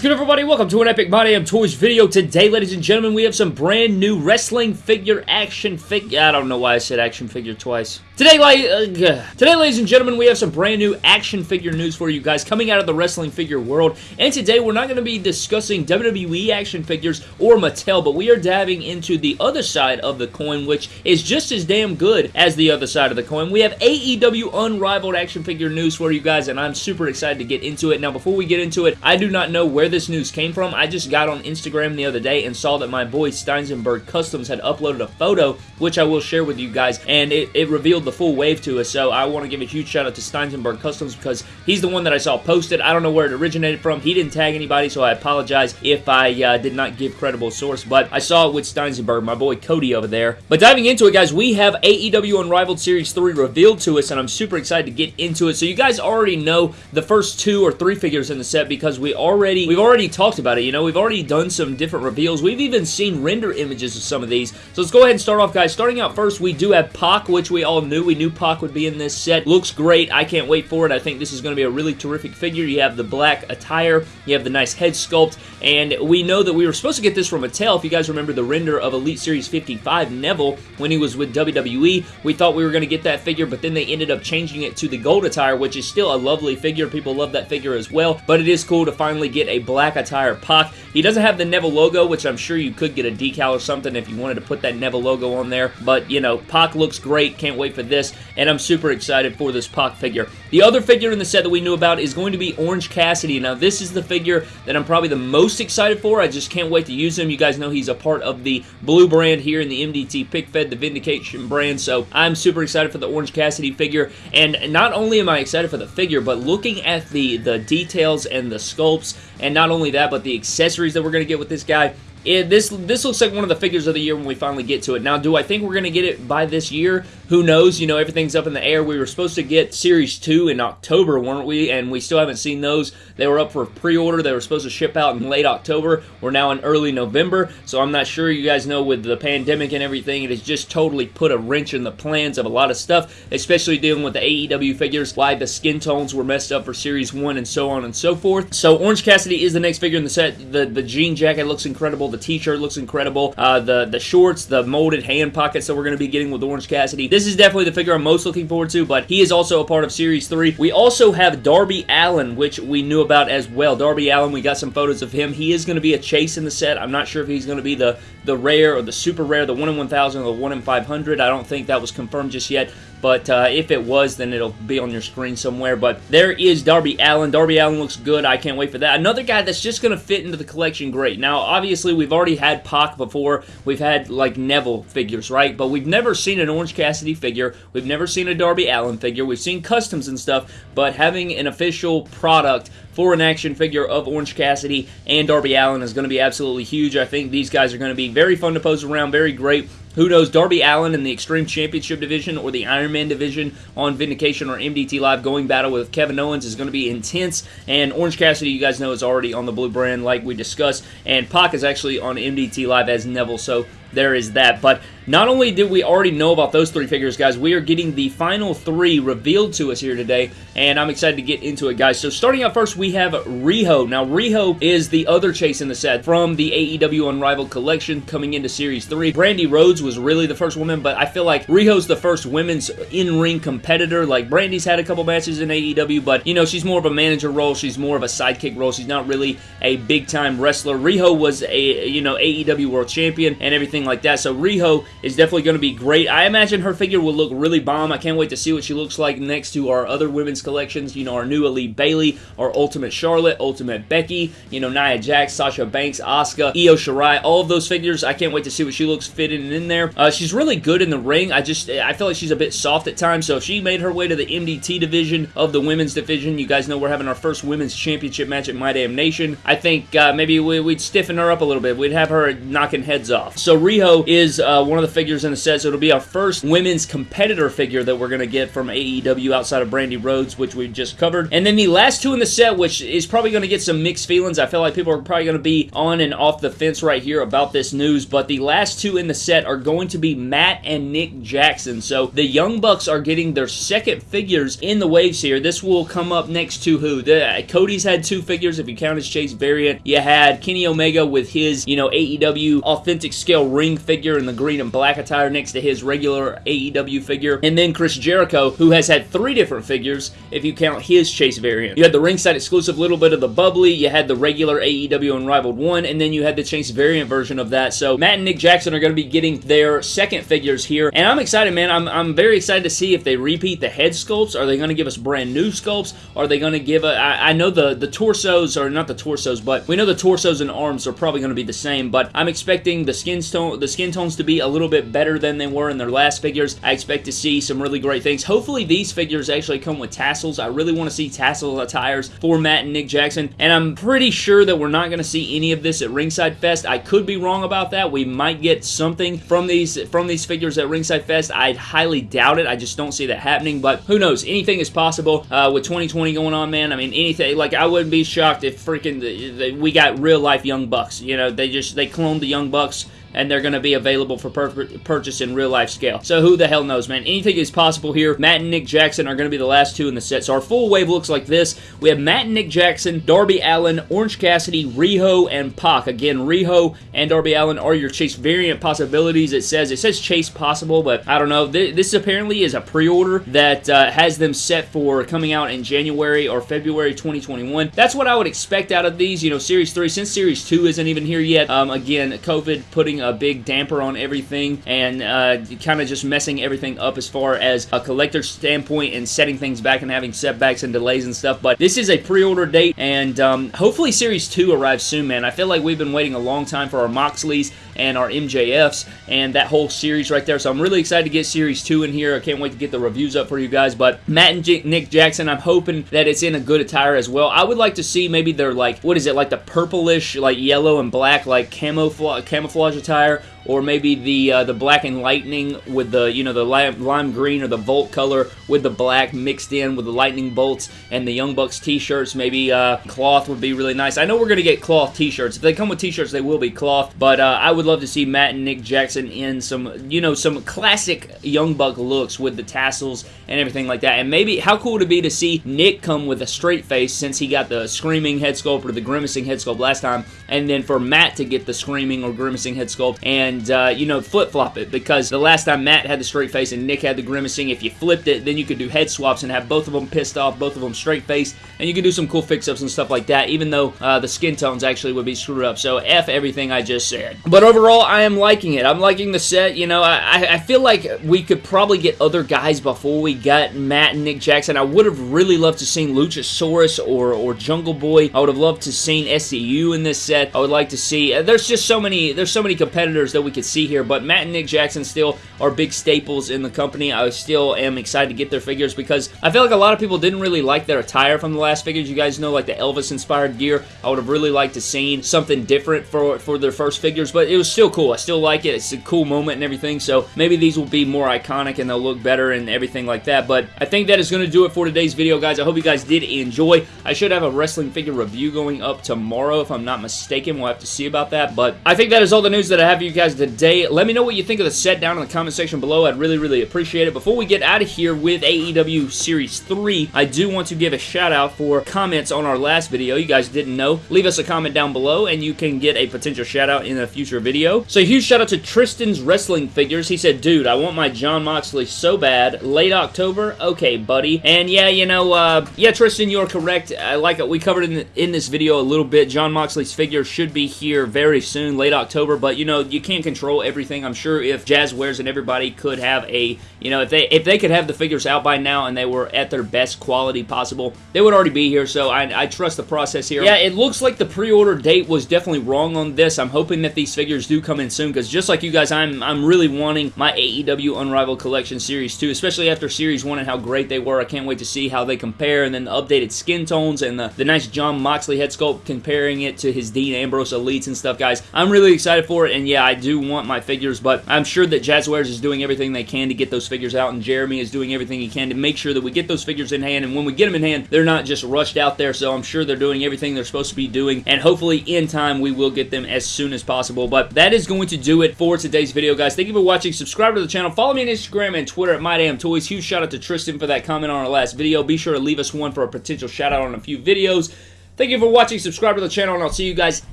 is good, everybody? Welcome to an Epic My Damn Toys video. Today, ladies and gentlemen, we have some brand new wrestling figure action figure. I don't know why I said action figure twice. Today, uh, today, ladies and gentlemen, we have some brand new action figure news for you guys coming out of the wrestling figure world. And today, we're not going to be discussing WWE action figures or Mattel, but we are diving into the other side of the coin, which is just as damn good as the other side of the coin. We have AEW Unrivaled action figure news for you guys, and I'm super excited to get into it. Now, before we get into it, I do not know where this news came from. I just got on Instagram the other day and saw that my boy Steinsenberg Customs had uploaded a photo, which I will share with you guys, and it, it revealed the full wave to us, so I want to give a huge shout out to Steinsenberg Customs because he's the one that I saw posted. I don't know where it originated from. He didn't tag anybody, so I apologize if I uh, did not give credible source, but I saw it with Steinsenberg, my boy Cody over there. But diving into it, guys, we have AEW Unrivaled Series 3 revealed to us, and I'm super excited to get into it. So you guys already know the first two or three figures in the set because we already we've already talked about it. You know, we've already done some different reveals. We've even seen render images of some of these. So let's go ahead and start off, guys. Starting out first, we do have Pac, which we all knew. We knew Pac would be in this set. Looks great. I can't wait for it. I think this is going to be a really terrific figure. You have the black attire. You have the nice head sculpt. And we know that we were supposed to get this from Mattel. If you guys remember the render of Elite Series 55 Neville when he was with WWE, we thought we were going to get that figure, but then they ended up changing it to the gold attire, which is still a lovely figure. People love that figure as well, but it is cool to finally get a black attire Pac. He doesn't have the Neville logo, which I'm sure you could get a decal or something if you wanted to put that Neville logo on there, but, you know, Pac looks great. Can't wait for this, and I'm super excited for this Pac figure. The other figure in the set that we knew about is going to be Orange Cassidy. Now, this is the figure that I'm probably the most excited for. I just can't wait to use him. You guys know he's a part of the blue brand here in the MDT Pick Fed, the Vindication brand, so I'm super excited for the Orange Cassidy figure, and not only am I excited for the figure, but looking at the, the details and the sculpts, and not only that, but the accessories that we're going to get with this guy, it, this this looks like one of the figures of the year when we finally get to it. Now, do I think we're going to get it by this year? Who knows? You know, everything's up in the air. We were supposed to get Series 2 in October, weren't we? And we still haven't seen those. They were up for pre-order. They were supposed to ship out in late October. We're now in early November, so I'm not sure you guys know with the pandemic and everything, it has just totally put a wrench in the plans of a lot of stuff, especially dealing with the AEW figures, why the skin tones were messed up for Series 1 and so on and so forth. So Orange Cassidy is the next figure in the set. The, the jean jacket looks incredible. The t-shirt looks incredible. Uh, the, the shorts, the molded hand pockets that we're going to be getting with Orange Cassidy. This is definitely the figure I'm most looking forward to, but he is also a part of Series 3. We also have Darby Allin, which we knew about as well. Darby Allin, we got some photos of him. He is going to be a chase in the set. I'm not sure if he's going to be the, the rare or the super rare, the 1 in 1000 or the 1 in 500. I don't think that was confirmed just yet, but uh, if it was, then it'll be on your screen somewhere. But there is Darby Allin. Darby Allin looks good. I can't wait for that. Another guy that's just going to fit into the collection great. Now, obviously, we've already had Pac before. We've had, like, Neville figures, right? But we've never seen an Orange Cassidy figure. We've never seen a Darby Allin figure. We've seen customs and stuff, but having an official product for an action figure of Orange Cassidy and Darby Allin is going to be absolutely huge. I think these guys are going to be very fun to pose around, very great. Who knows, Darby Allin in the Extreme Championship division or the Iron Man division on Vindication or MDT Live going battle with Kevin Owens is going to be intense. And Orange Cassidy, you guys know, is already on the blue brand like we discussed. And Pac is actually on MDT Live as Neville, so there is that. But not only did we already know about those three figures, guys, we are getting the final three revealed to us here today, and I'm excited to get into it, guys. So starting out first, we have Riho. Now, Riho is the other chase in the set from the AEW Unrivaled Collection coming into Series 3. Brandi Rhodes was really the first woman, but I feel like Riho's the first women's in-ring competitor. Like, Brandi's had a couple matches in AEW, but, you know, she's more of a manager role. She's more of a sidekick role. She's not really a big-time wrestler. Riho was a, you know, AEW World Champion and everything like that, so Riho is definitely going to be great. I imagine her figure will look really bomb. I can't wait to see what she looks like next to our other women's collections. You know, our new Elite Bayley, our Ultimate Charlotte, Ultimate Becky, you know, Nia Jax, Sasha Banks, Asuka, Io Shirai, all of those figures. I can't wait to see what she looks fitting in there. Uh, she's really good in the ring. I just, I feel like she's a bit soft at times, so if she made her way to the MDT division of the women's division, you guys know we're having our first women's championship match at My Damn Nation. I think uh, maybe we, would stiffen her up a little bit. We'd have her knocking heads off. So Riho is uh, one of the figures in the set, so it'll be our first women's competitor figure that we're going to get from AEW outside of Brandi Rhodes, which we just covered. And then the last two in the set, which is probably going to get some mixed feelings. I feel like people are probably going to be on and off the fence right here about this news, but the last two in the set are going to be Matt and Nick Jackson. So the Young Bucks are getting their second figures in the waves here. This will come up next to who? The, Cody's had two figures, if you count his Chase variant. You had Kenny Omega with his, you know, AEW authentic scale ring figure in the green and black attire next to his regular AEW figure. And then Chris Jericho, who has had three different figures, if you count his Chase variant. You had the ringside exclusive little bit of the bubbly, you had the regular AEW Unrivaled 1, and then you had the Chase variant version of that. So Matt and Nick Jackson are going to be getting their second figures here, and I'm excited, man. I'm, I'm very excited to see if they repeat the head sculpts. Are they going to give us brand new sculpts? Are they going to give a? I, I know the, the torsos, are not the torsos, but we know the torsos and arms are probably going to be the same, but I'm expecting the skin tone, the skin tones to be a little bit better than they were in their last figures. I expect to see some really great things. Hopefully these figures actually come with tassels. I really want to see tassel attires for Matt and Nick Jackson, and I'm pretty sure that we're not going to see any of this at Ringside Fest. I could be wrong about that. We might get something from these from these figures at Ringside Fest. I'd highly doubt it. I just don't see that happening, but who knows? Anything is possible uh, with 2020 going on, man. I mean, anything. Like, I wouldn't be shocked if freaking the, the, we got real life Young Bucks. You know, they just they cloned the Young Bucks and they're going to be available for purchase in real life scale. So who the hell knows, man? Anything is possible here. Matt and Nick Jackson are going to be the last two in the set. So our full wave looks like this. We have Matt and Nick Jackson, Darby Allin, Orange Cassidy, Riho, and Pac. Again, Riho and Darby Allin are your Chase variant possibilities. It says it says Chase possible, but I don't know. This apparently is a pre-order that uh, has them set for coming out in January or February 2021. That's what I would expect out of these. You know, Series 3, since Series 2 isn't even here yet. Um, again, COVID putting a big damper on everything and uh, kind of just messing everything up as far as a collector standpoint and setting things back and having setbacks and delays and stuff. But this is a pre-order date and um, hopefully Series 2 arrives soon, man. I feel like we've been waiting a long time for our Moxleys and our MJFs and that whole series right there. So I'm really excited to get Series 2 in here. I can't wait to get the reviews up for you guys. But Matt and J Nick Jackson, I'm hoping that it's in a good attire as well. I would like to see maybe they're like, what is it, like the purplish, like yellow and black, like camouflage, camouflage attire tire or maybe the uh, the black and lightning with the you know the lime, lime, green or the volt color with the black mixed in with the lightning bolts and the Young Bucks t-shirts. Maybe uh, cloth would be really nice. I know we're gonna get cloth t-shirts. If they come with t-shirts they will be cloth but uh, I would love to see Matt and Nick Jackson in some you know some classic Young Buck looks with the tassels and everything like that. And maybe how cool would it be to see Nick come with a straight face since he got the screaming head sculpt or the grimacing head sculpt last time and then for Matt to get the screaming or grimacing head sculpt and and, uh, you know, flip-flop it because the last time Matt had the straight face and Nick had the grimacing, if you flipped it, then you could do head swaps and have both of them pissed off, both of them straight face, and you could do some cool fix-ups and stuff like that, even though uh, the skin tones actually would be screwed up. So F everything I just said. But overall, I am liking it. I'm liking the set. You know, I, I feel like we could probably get other guys before we got Matt and Nick Jackson. I would have really loved to seen Luchasaurus or, or Jungle Boy. I would have loved to seen SCU in this set. I would like to see... Uh, there's just so many... There's so many competitors that that we could see here, but Matt and Nick Jackson still are big staples in the company. I still am excited to get their figures because I feel like a lot of people didn't really like their attire from the last figures. You guys know, like the Elvis-inspired gear. I would have really liked to seen something different for, for their first figures, but it was still cool. I still like it. It's a cool moment and everything, so maybe these will be more iconic and they'll look better and everything like that, but I think that is going to do it for today's video, guys. I hope you guys did enjoy. I should have a wrestling figure review going up tomorrow, if I'm not mistaken. We'll have to see about that, but I think that is all the news that I have for you guys today. Let me know what you think of the set down in the comment section below. I'd really, really appreciate it. Before we get out of here with AEW Series 3, I do want to give a shout out for comments on our last video. You guys didn't know. Leave us a comment down below and you can get a potential shout out in a future video. So huge shout out to Tristan's Wrestling Figures. He said, dude, I want my Jon Moxley so bad. Late October? Okay, buddy. And yeah, you know, uh, yeah, Tristan, you're correct. I like it. We covered in, in this video a little bit. Jon Moxley's figure should be here very soon, late October, but you know, you can't control everything. I'm sure if Jazwares and everybody could have a, you know, if they if they could have the figures out by now and they were at their best quality possible, they would already be here. So I, I trust the process here. Yeah, it looks like the pre-order date was definitely wrong on this. I'm hoping that these figures do come in soon, because just like you guys, I'm, I'm really wanting my AEW Unrivaled Collection Series 2, especially after Series 1 and how great they were. I can't wait to see how they compare, and then the updated skin tones and the, the nice Jon Moxley head sculpt comparing it to his Dean Ambrose Elites and stuff, guys. I'm really excited for it, and yeah, I do want my figures, but I'm sure that Jazwares is doing everything they can to get those figures out, and Jeremy is doing everything he can to make sure that we get those figures in hand, and when we get them in hand, they're not just rushed out there, so I'm sure they're doing everything they're supposed to be doing, and hopefully in time we will get them as soon as possible, but that is going to do it for today's video, guys. Thank you for watching. Subscribe to the channel. Follow me on Instagram and Twitter at MyDamnToys. Huge shout out to Tristan for that comment on our last video. Be sure to leave us one for a potential shout out on a few videos. Thank you for watching. Subscribe to the channel, and I'll see you guys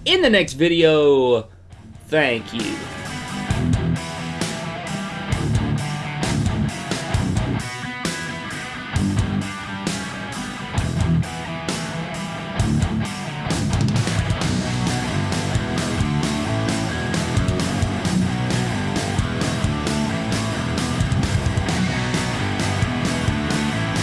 in the next video. Thank you.